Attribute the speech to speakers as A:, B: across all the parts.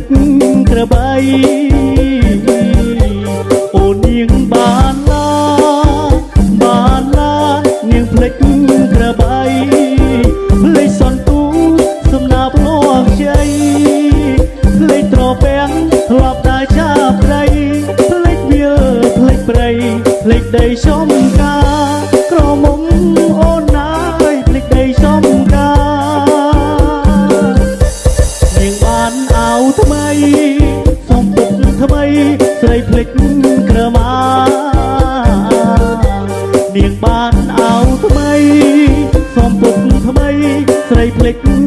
A: ចក្របី អូននាងបានឡាបានឡានាងផ្លេចក្របីផ្លេចសន្ទូសំណាប់លោះជ័យផ្លេចត្រពាំងធ្លាប់តែចាប់ត្រីផ្លេចវាផ្លេចព្រៃផ្លេចដីឈម បានអោថ្មីសំពុកថ្មីស្រីភ្លេច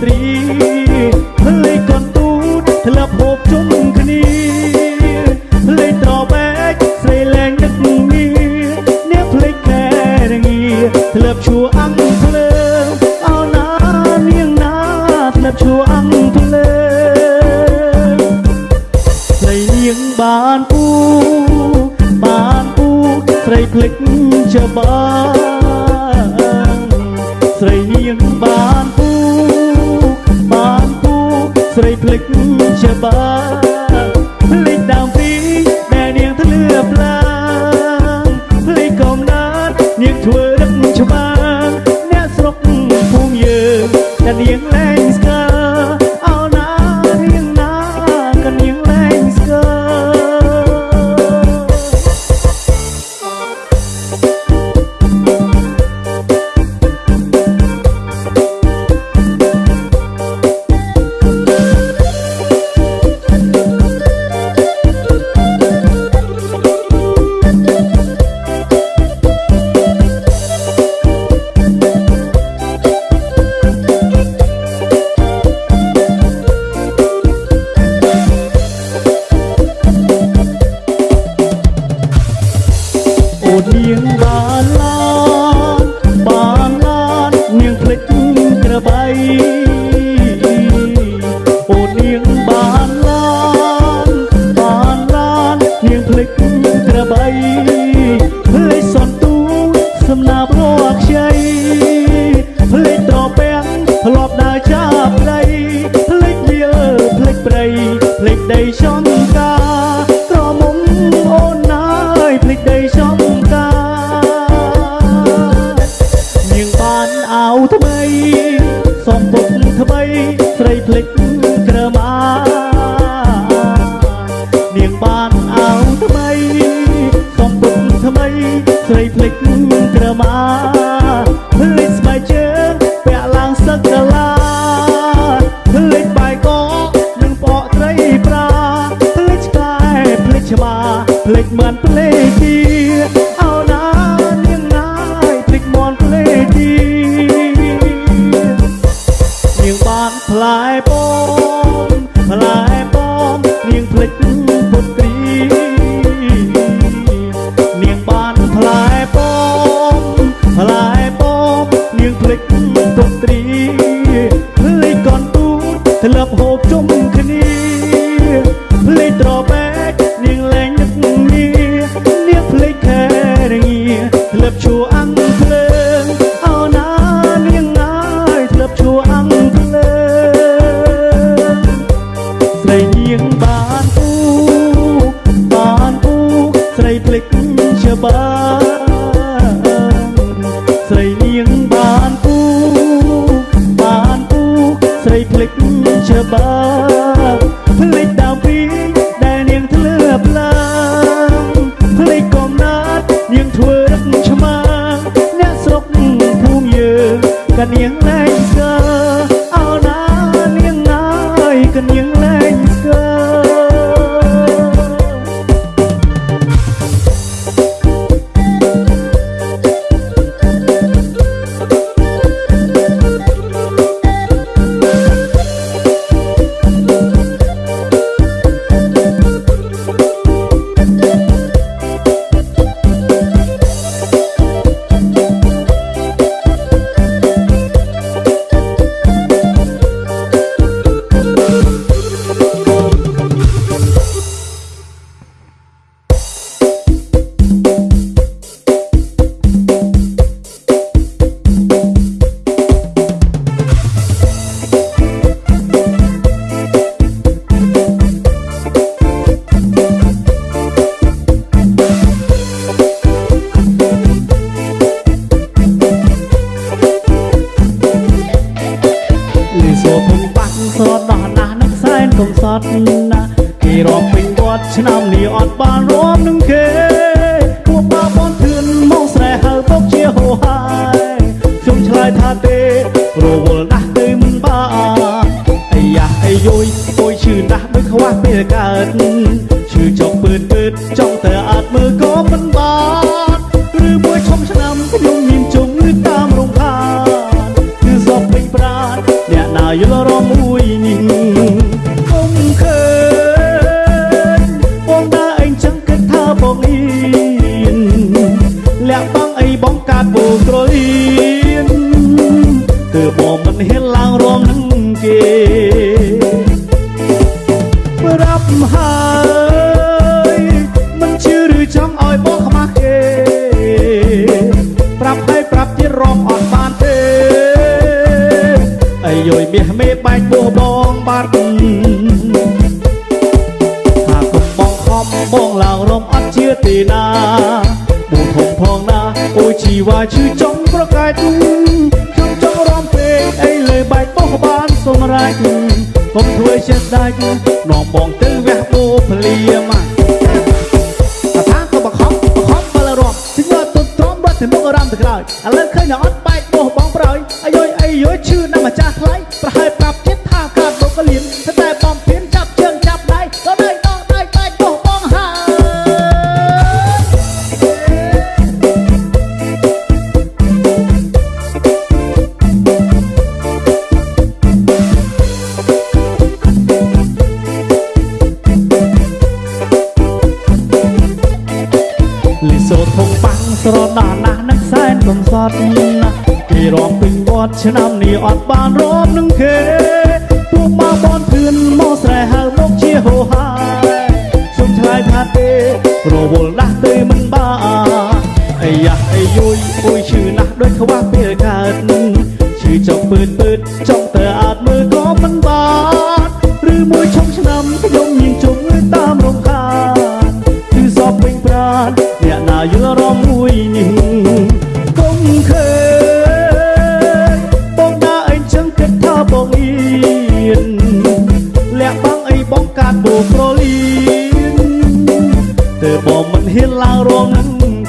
A: ស្រីលេខកូនទូនធ្លាប់ហូបជុំគ្នាលេខត្របែកស្រីលែងដឹកងារអ្នកភ្លេចតែរងាធ្លាប់ឈួរអង្គភ្លើអោណានាងណាធ្លាប់ឈួរអង្គភ្លើស្រីនាងបានពូបានពូស្រីភ្លេចច្បាយ ស្រីភ្លេចច្បាភ្លេចតាមពីដែលនាងធ្លាប់ឡាងភ្លេចកំណត់នាងធ្វើរឹកច្បាអ្នកស្រុកភូមិយើងតែនាង bay ក្រឡាផ្លេចបាយកនិងបកត្រីប្រាផ្លេចឆ្កែផ្លេចឆ្មាផ្លេចមិនផ្លេចទី ឈួអាំងភ្លើងអូនអើយនាងអើយធ្លាប់ឈួអាំងភ្លើងស្រីនាងបានអ៊ូបានអ៊ូស្រីភ្លេចច្បាស់ស្រីនាងបានអ៊ូបានអ៊ូស្រីភ្លេចច្បាស់ ត់ណាគេរាប់ពេញវត្តឆ្នាំនេះអត់បានរួមនឹងគេគួបបាបនធឿនមកស្រែហៅពុកជាហូហាយខ្ញុំឆ្លើយថាទេរវល់ណាស់ទៅមិនបានអាយ៉ាអាយុយអុយឈឺណាស់ដូចខ្វះពេលកើតឈឺចុកពឿនពើតចង់តែអត់មើលក៏មិន ចខ្ញុំធ្វើចិត្តដាច់នាំបងទៅវះពោភ្លាម សូត្រធំបាំងស្រដដល់ណាស់នឹកសែនកំសត់គេរំពេញវត្តឆ្នាំនេះអត់បានរំនឹងគេព្រោះមកបនធឿនមកស្រែហៅមកជាហោហាសុំឆ្លើយថាទេរវល់ដាស់ទេមិនបាអាយ៉ាអាយុយអុយឈឺណាស់ដោយខ្វះពេលកើតឈឺចុកពឺតពឺតចុកទៅអត់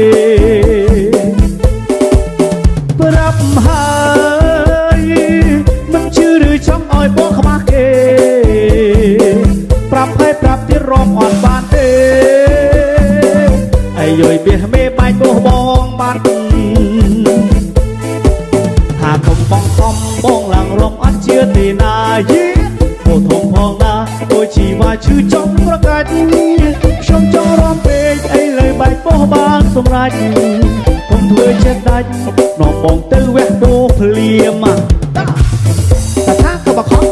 A: esquecer. សម្រេចកុំធ្វើចិត្តដាច់នាំបងទៅវះដោភ្លាមតាថាក៏បខំ